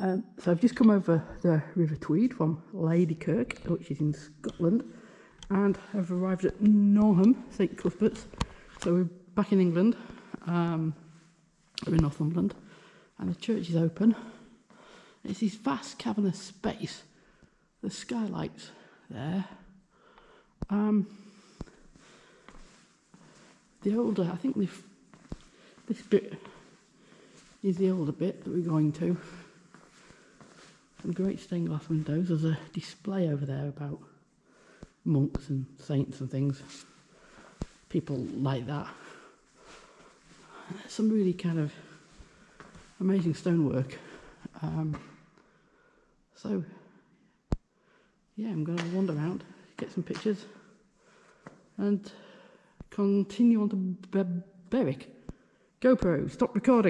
Um, so I've just come over the River Tweed from Ladykirk, which is in Scotland, and I've arrived at Norham, St Cuthbert's. So we're back in England, um, we're in Northumberland, and the church is open. It's this vast cavernous space. The skylights there. Um, the older, I think this, this bit is the older bit that we're going to. Some great stained glass windows. There's a display over there about monks and saints and things. People like that. Some really kind of amazing stonework. Um, so, yeah, I'm going to wander around, get some pictures, and continue on to Be Berwick. GoPro, stop recording.